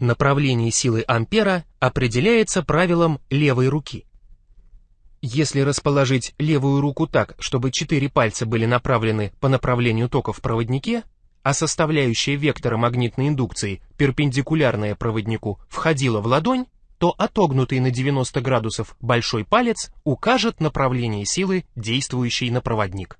Направление силы ампера определяется правилом левой руки. Если расположить левую руку так, чтобы четыре пальца были направлены по направлению тока в проводнике, а составляющая вектора магнитной индукции, перпендикулярная проводнику, входила в ладонь, то отогнутый на 90 градусов большой палец укажет направление силы, действующей на проводник.